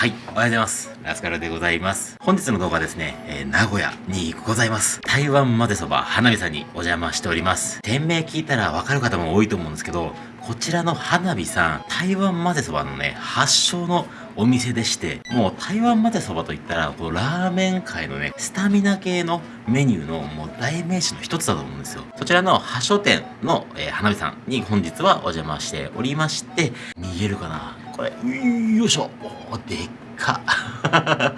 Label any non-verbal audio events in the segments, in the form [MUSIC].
はい、おはようございます。ラスカルでございます。本日の動画はですね、えー、名古屋にございます。台湾まぜそば花火さんにお邪魔しております。店名聞いたらわかる方も多いと思うんですけど、こちらの花火さん、台湾まぜそばのね、発祥のお店でして、もう台湾まぜそばといったら、このラーメン界のね、スタミナ系のメニューのもう代名詞の一つだと思うんですよ。そちらの発祥店の、えー、花火さんに本日はお邪魔しておりまして、見えるかな？これ、よいしょ。おでっか。[LAUGHS]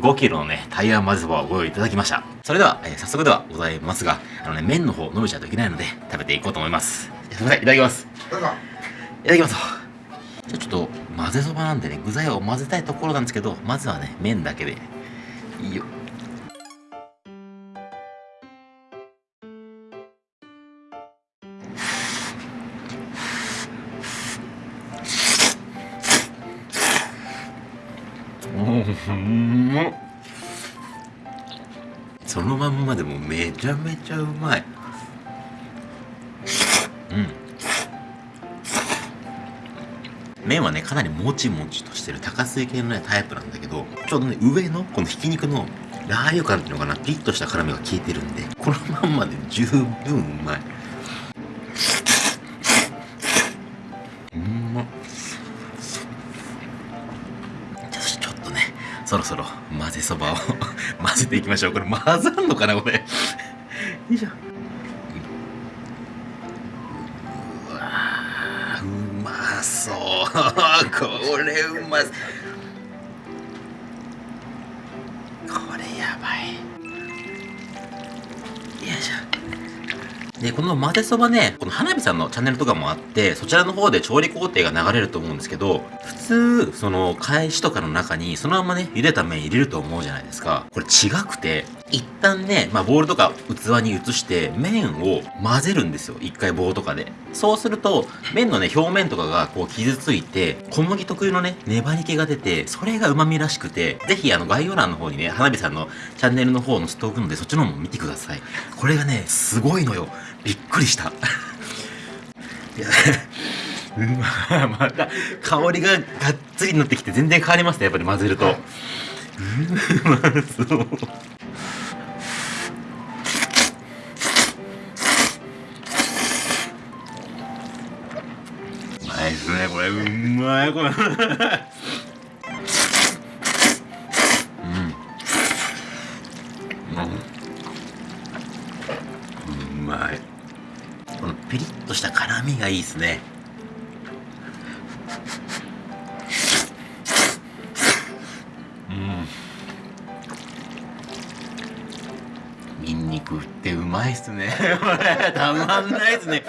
5キロのね、台湾まぜそばをご用意いただきました。それでは、えー、早速ではございますが、あのね、麺の方伸びちゃうといけないので、食べていこうと思います。すいません、いただきます。いただきます。じゃあちょっと、混ぜそばなんでね、具材を混ぜたいところなんですけど、まずはね、麺だけで。いいよ。そのまんまでもめちゃめちゃうまい。うん。麺はねかなりもちもちとしてる高水系のねタイプなんだけどちょうどね上のこのひき肉のラー油感っていうのかなピリッとした辛みが効いてるんでこのまんまで十分うまい。そろそろ混ぜそばを [LAUGHS] 混ぜていきましょう。これ混ざんのかなこれ。よいしょうわうまそう。[LAUGHS] これうまこれで、この混ぜそばね、この花火さんのチャンネルとかもあって、そちらの方で調理工程が流れると思うんですけど、普通、その、返しとかの中に、そのままね、茹でた麺入れると思うじゃないですか。これ違くて、一旦ね、まあ、ボウルとか器に移して、麺を混ぜるんですよ。一回棒とかで。そうすると、麺のね、表面とかがこう傷ついて、小麦特有のね、粘り気が出て、それが旨味らしくて、ぜひあの概要欄の方にね、花火さんのチャンネルの方載せておくので、そっちの方も見てください。これがね、すごいのよ。びっくりした。いや [LAUGHS] また香りががっつりになってきて全然変わりますねやっぱり混ぜると。う [LAUGHS] まそう。うまいですねこれうまいこれ。がいいですね。うん。ニンニクってうまいっすね。[LAUGHS] たまんないっすね。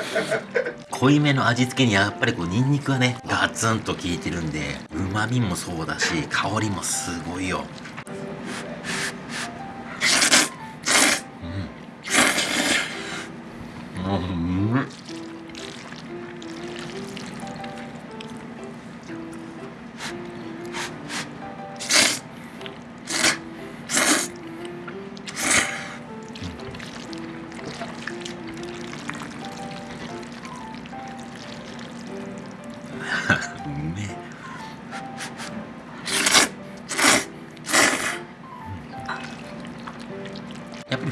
濃いめの味付けにやっぱりこうニンニクがねガツンと効いてるんでうまみもそうだし香りもすごいよ。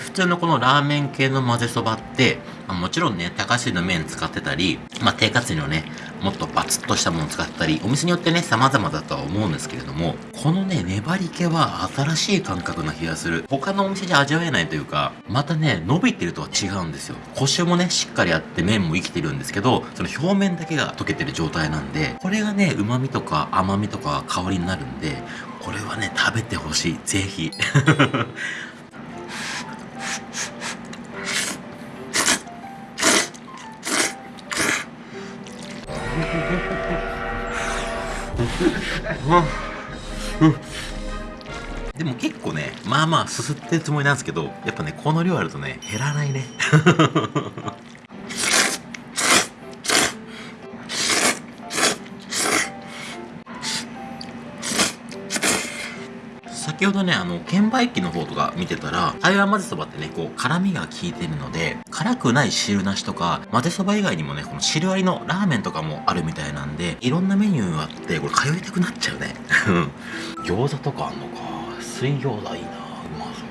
普通のこのラーメン系の混ぜそばって、まあ、もちろんね、高橋の麺使ってたり、まあ、低活のね、もっとバツッとしたものを使ったり、お店によってね、様々だとは思うんですけれども、このね、粘り気は新しい感覚な気がする。他のお店じゃ味わえないというか、またね、伸びてるとは違うんですよ。コシもね、しっかりあって麺も生きてるんですけど、その表面だけが溶けてる状態なんで、これがね、旨味とか甘みとか香りになるんで、これはね、食べてほしい。ぜひ。でも結構ねまあまあすすってるつもりなんですけどやっぱねこの量あるとね減らないね。先ほどね、あの、券売機の方とか見てたら、台湾混ぜそばってね、こう、辛みが効いてるので、辛くない汁なしとか、混ぜそば以外にもね、この汁ありのラーメンとかもあるみたいなんで、いろんなメニューがあって、これ通いたくなっちゃうね。[LAUGHS] 餃子とかあんのか。水餃子いいなうま。そう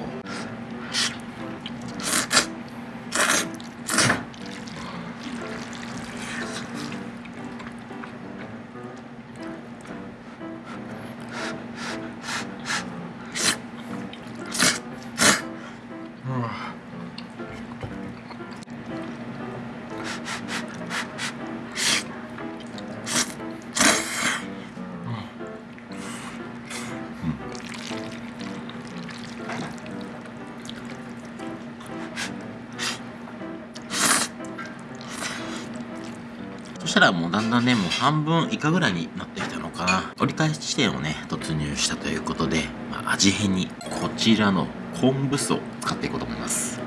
そしたらもうだんだんね、もう半分以下ぐらいになってきたのかな。折り返し地点をね、突入したということで、まあ、味変にこちらの昆布酢を使っていこうと思います。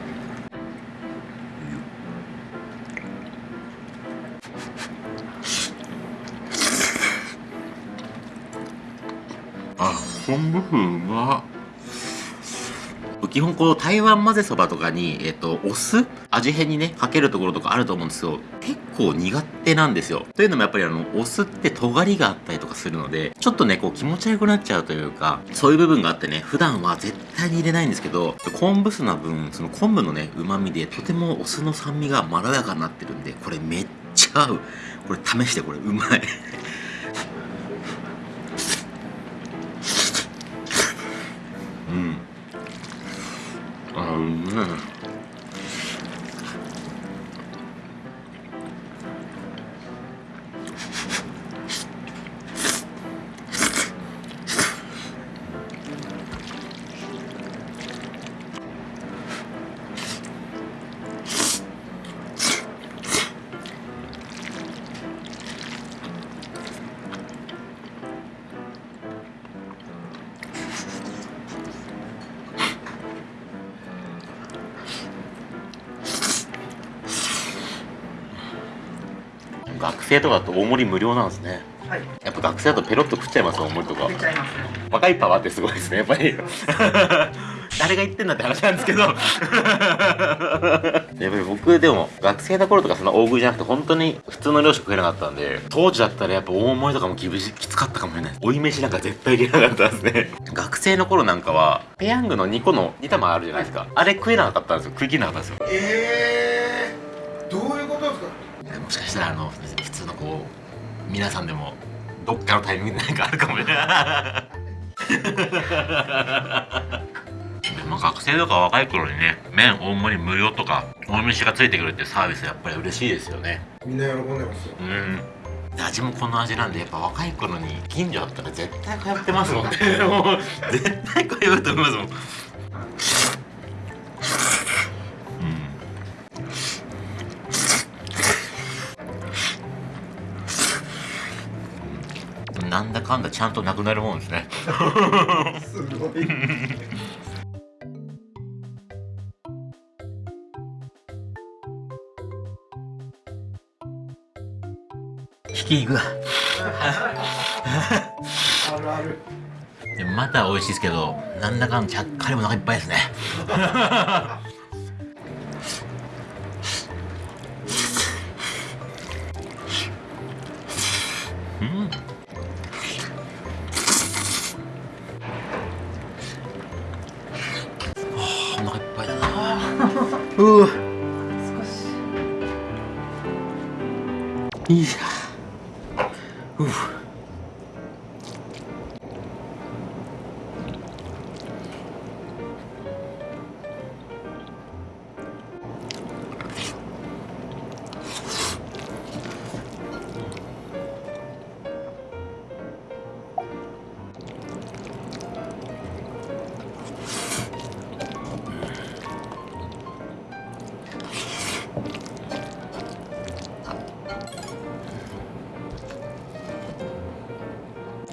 あ、昆布風うまっ。基本こう台湾混ぜそばとかに、えっ、と、お酢味変にね、かけるところとかあると思うんですけど、結構苦手なんですよ。というのもやっぱりあの、お酢って尖りがあったりとかするので、ちょっとね、こう気持ち悪くなっちゃうというか、そういう部分があってね、普段は絶対に入れないんですけど、昆布酢の分、その昆布のね、旨味でとてもお酢の酸味がまろやかになってるんで、これめっちゃ合う。これ試してこれうまい 없네 学生とかだと大盛り無料なんですね。はい。やっぱ学生だとペロッと食っちゃいます大盛りとか。食っちゃいますね。若いパワーってすごいですねやっぱり。[LAUGHS] 誰が言ってんだって話なんですけど。[LAUGHS] やっぱり僕でも学生の頃とかそんな大食いじゃなくて本当に普通の量しか食えなかったんで当時だったらやっぱ大盛りとかもきつかったかもしれない。追い飯なんか絶対いけなかったですね。[LAUGHS] 学生の頃なんかはペヤングの2個の2玉あるじゃないですか。あれ食えなかったんですよ。食い切れなかったんですよ。ええー、どういうことですか？もしかしたらあのこう皆さんでもどっかのタイミングで何かあるかもしれないまあ学生とか若い頃にね麺大盛り無料とか大飯がついてくるってサービスやっぱり嬉しいですよね。みんな喜んでますよ。うん。味もこの味なんでやっぱ若い頃に近所あったら絶対通ってますもんね。[LAUGHS] もう絶対通うと思いますなんだかんだちゃんとなくなるもんですね。すごい。ひき肉があるある。でまた美味しいですけどなんだかんだちゃっかりお腹いっぱいですねうわ。少し。いや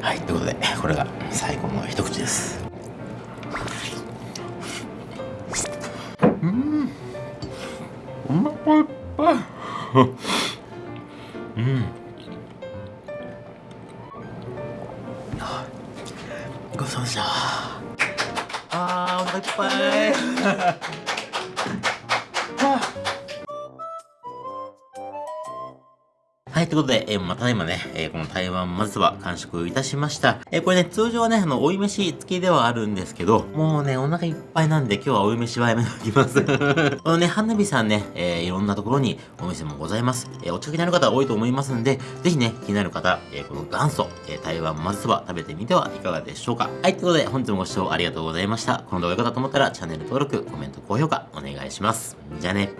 はいということでこれが最後の一口です。うん。うまっぱいっぱいうんごちそうさまでした。あー、お腹いっぱい。はい、ということで、えー、また今ね、えー、この台湾まぜそば完食いたしました。えー、これね、通常はね、あの、追い飯付きではあるんですけど、もうね、お腹いっぱいなんで今日は追い飯はやめておきます。[LAUGHS] このね、花火さんね、え、いろんなところにお店もございます。え、お近くにある方多いと思いますんで、ぜひね、気になる方、え、この元祖、え、台湾まぜそば食べてみてはいかがでしょうか。はい、ということで、本日もご視聴ありがとうございました。この動画が良かったと思ったら、チャンネル登録、コメント、高評価、お願いします。じゃあね。